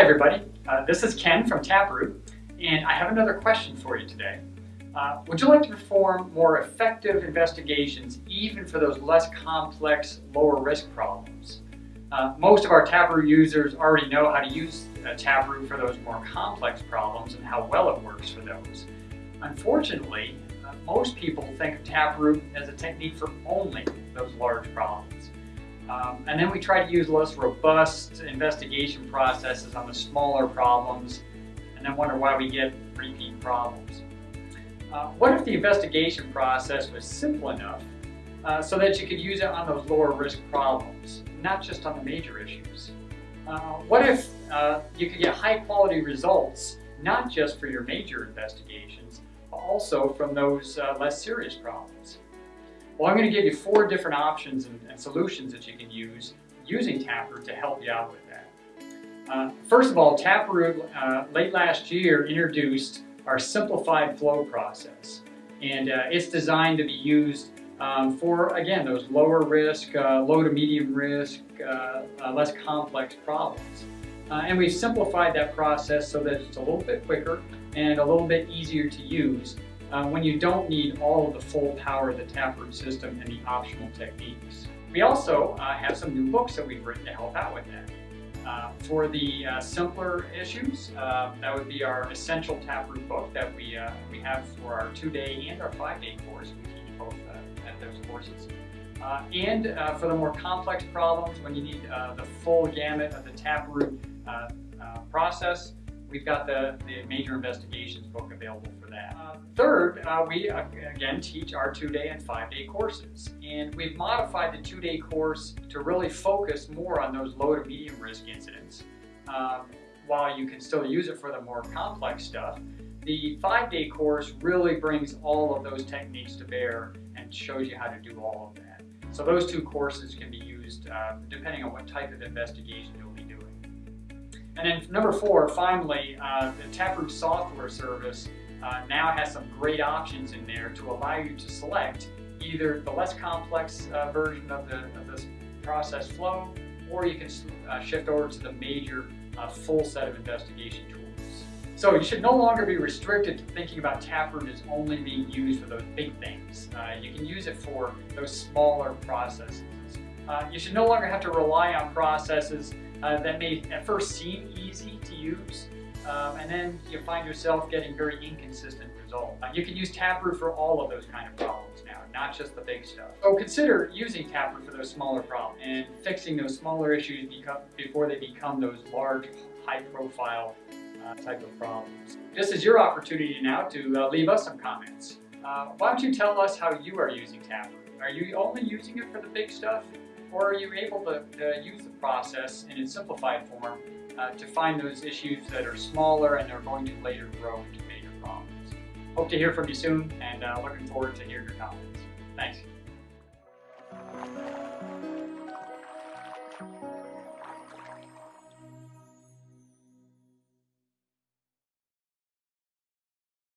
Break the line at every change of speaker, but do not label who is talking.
everybody. Uh, this is Ken from Taproot, and I have another question for you today. Uh, would you like to perform more effective investigations even for those less complex, lower risk problems? Uh, most of our Taproot users already know how to use uh, Taproot for those more complex problems and how well it works for those. Unfortunately, uh, most people think of Taproot as a technique for only those large problems. Um, and then we try to use less robust investigation processes on the smaller problems and then wonder why we get repeat problems. Uh, what if the investigation process was simple enough uh, so that you could use it on those lower risk problems, not just on the major issues? Uh, what if uh, you could get high quality results, not just for your major investigations, but also from those uh, less serious problems? Well, I'm going to give you four different options and, and solutions that you can use using Taproot to help you out with that. Uh, first of all, Taproot late last year introduced our simplified flow process. And uh, it's designed to be used um, for, again, those lower risk, uh, low to medium risk, uh, uh less complex problems. Uh, and we've simplified that process so that it's a little bit quicker and a little bit easier to use uh, when you don't need all of the full power of the Taproot system and the optional techniques. We also have some new books that we've written to help out with that. Uh, for the uh, simpler issues, uh, that would be our essential Taproot book that we, uh, we have for our two-day and our five-day course. We teach both uh, at those courses. Uh, and for the more complex problems, when you need the full gamut of the Taproot process, we've got the, the major investigations book available for that. Uh, third, uh, we uh, again teach our two-day and five-day courses. And we've modified the two-day course to really focus more on those low to medium risk incidents. Um, while you can still use it for the more complex stuff, the five-day course really brings all of those techniques to bear and shows you how to do all of that. So those two courses can be used uh, depending on what type of investigation. And then number four, finally, uh, the Taproot software service uh, now has some great options in there to allow you to select either the less complex uh, version of the, of this process flow, or you can uh, shift over to the major uh, full set of investigation tools. So you should no longer be restricted to thinking about Taproot as only being used for those big things. Uh, you can use it for those smaller processes. you should no longer have to rely on processes uh, that may at first seem easy to use, um, and then you find yourself getting very inconsistent results. Uh, you can use Taproot for all of those kind of problems now, not just the big stuff. So consider using Taproot for those smaller problems and fixing those smaller issues become, before they become those large, high-profile uh, type of problems. This is your opportunity now to uh, leave us some comments. Uh, why don't you tell us how you are using Taproot? Are you only using it for the big stuff? or are you able to, to use the process in its simplified form uh, to find those issues that are smaller and are going to later grow into major problems. Hope to hear from you soon and uh, looking forward to hearing your comments. Thanks.